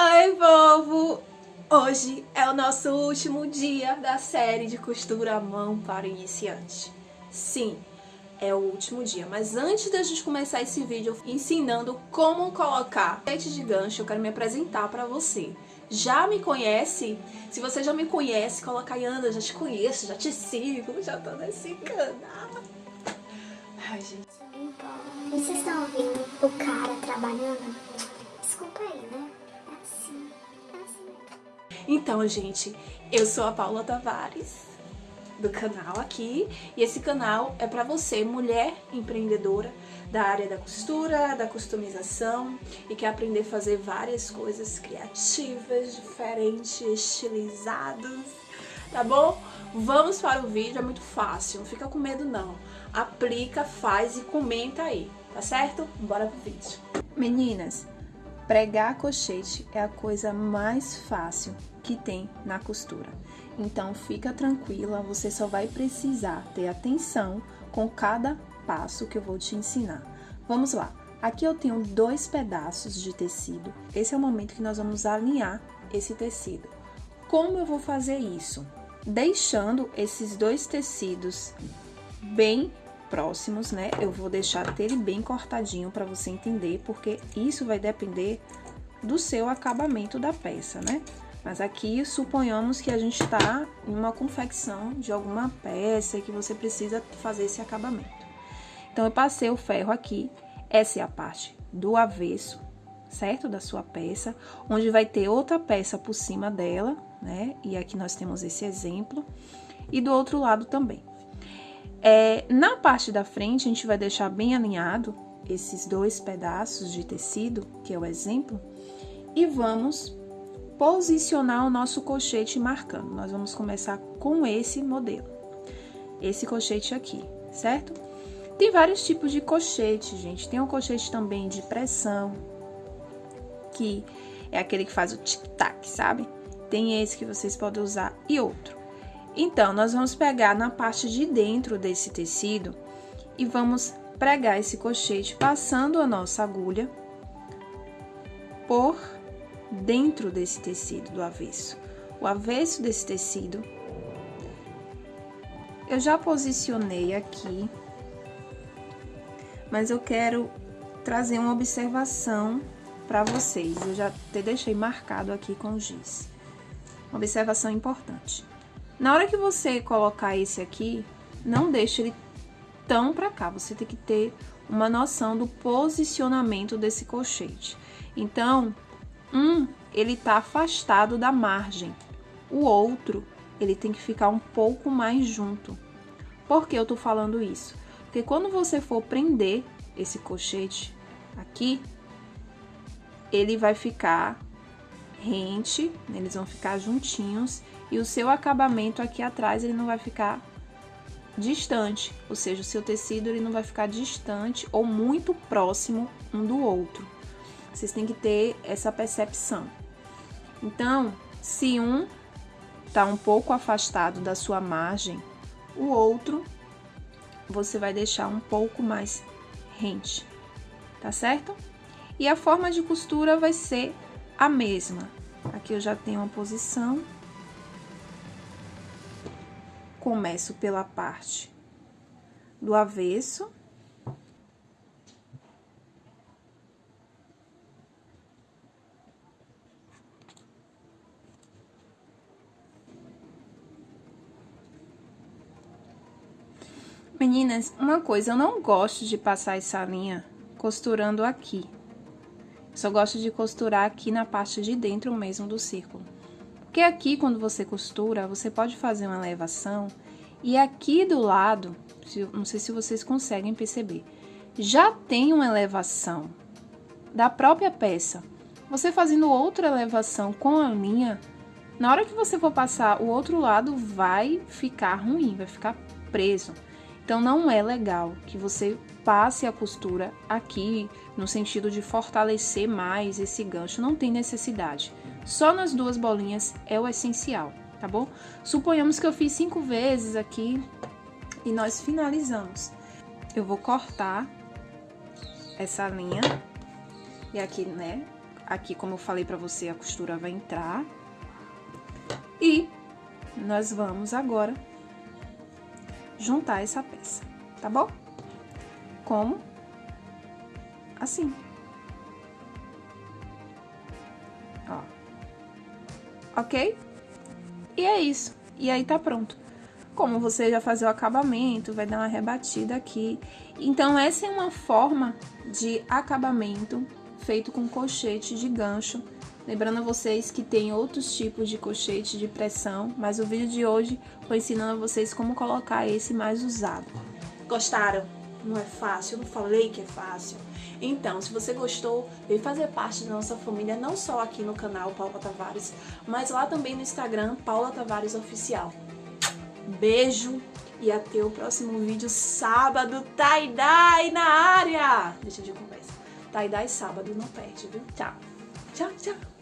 Oi, povo! Hoje é o nosso último dia da série de costura à mão para iniciante. Sim, é o último dia, mas antes da gente começar esse vídeo ensinando como colocar sete de gancho, eu quero me apresentar para você. Já me conhece? Se você já me conhece, coloca aí, Ana, já te conheço, já te sigo, já tô nesse canal. Ai, gente. E vocês estão ouvindo o cara trabalhando? Desculpa aí, né? Assim, assim. Então, gente, eu sou a Paula Tavares do canal aqui e esse canal é para você, mulher empreendedora da área da costura, da customização e quer aprender a fazer várias coisas criativas, diferentes, estilizadas, tá bom? Vamos para o vídeo, é muito fácil, não fica com medo não. Aplica, faz e comenta aí, tá certo? Bora pro vídeo. Meninas, pregar cochete é a coisa mais fácil que tem na costura. Então fica tranquila, você só vai precisar ter atenção com cada passo que eu vou te ensinar. Vamos lá. Aqui eu tenho dois pedaços de tecido. Esse é o momento que nós vamos alinhar esse tecido. Como eu vou fazer isso? Deixando esses dois tecidos bem próximos, né? Eu vou deixar ele bem cortadinho para você entender, porque isso vai depender do seu acabamento da peça, né? Mas aqui, suponhamos que a gente está em uma confecção de alguma peça que você precisa fazer esse acabamento. Então, eu passei o ferro aqui, essa é a parte do avesso, certo? Da sua peça, onde vai ter outra peça por cima dela, né? E aqui nós temos esse exemplo. E do outro lado também. É, na parte da frente, a gente vai deixar bem alinhado esses dois pedaços de tecido, que é o exemplo, e vamos posicionar o nosso colchete marcando. Nós vamos começar com esse modelo, esse colchete aqui, certo? Tem vários tipos de colchete, gente. Tem um colchete também de pressão, que é aquele que faz o tic-tac, sabe? Tem esse que vocês podem usar e outro. Então, nós vamos pegar na parte de dentro desse tecido e vamos pregar esse colchete passando a nossa agulha por dentro desse tecido do avesso. O avesso desse tecido, eu já posicionei aqui, mas eu quero trazer uma observação para vocês. Eu já até deixei marcado aqui com giz. Uma observação importante. Na hora que você colocar esse aqui, não deixe ele tão para cá. Você tem que ter uma noção do posicionamento desse colchete. Então, um, ele tá afastado da margem. O outro, ele tem que ficar um pouco mais junto. Por que eu tô falando isso? Porque quando você for prender esse colchete aqui, ele vai ficar rente, eles vão ficar juntinhos e o seu acabamento aqui atrás ele não vai ficar distante, ou seja, o seu tecido ele não vai ficar distante ou muito próximo um do outro. Vocês têm que ter essa percepção. Então, se um está um pouco afastado da sua margem, o outro você vai deixar um pouco mais rente, tá certo? E a forma de costura vai ser a mesma. Aqui eu já tenho uma posição. Começo pela parte do avesso. Meninas, uma coisa, eu não gosto de passar essa linha costurando aqui. Só gosto de costurar aqui na parte de dentro mesmo do círculo. Porque aqui, quando você costura, você pode fazer uma elevação e aqui do lado, não sei se vocês conseguem perceber, já tem uma elevação da própria peça. Você fazendo outra elevação com a linha, na hora que você for passar o outro lado, vai ficar ruim, vai ficar preso. Então, não é legal que você passe a costura aqui, no sentido de fortalecer mais esse gancho, não tem necessidade. Só nas duas bolinhas é o essencial, tá bom? Suponhamos que eu fiz cinco vezes aqui e nós finalizamos. Eu vou cortar essa linha e aqui, né, aqui, como eu falei pra você, a costura vai entrar. E nós vamos agora juntar essa peça, tá bom? Como? Assim. Ó. Ok? E é isso. E aí tá pronto. Como você já fazer o acabamento, vai dar uma rebatida aqui. Então, essa é uma forma de acabamento feito com colchete de gancho. Lembrando a vocês que tem outros tipos de colchete de pressão, mas o vídeo de hoje foi ensinando a vocês como colocar esse mais usado. Gostaram? Não é fácil? Eu não falei que é fácil. Então, se você gostou, vem fazer parte da nossa família, não só aqui no canal Paula Tavares, mas lá também no Instagram, Paula Tavares Oficial. Beijo e até o próximo vídeo sábado, tie-dye na área! Deixa de conversa. Tie-dye sábado, não perde, viu? Tchau. Tchau, tchau.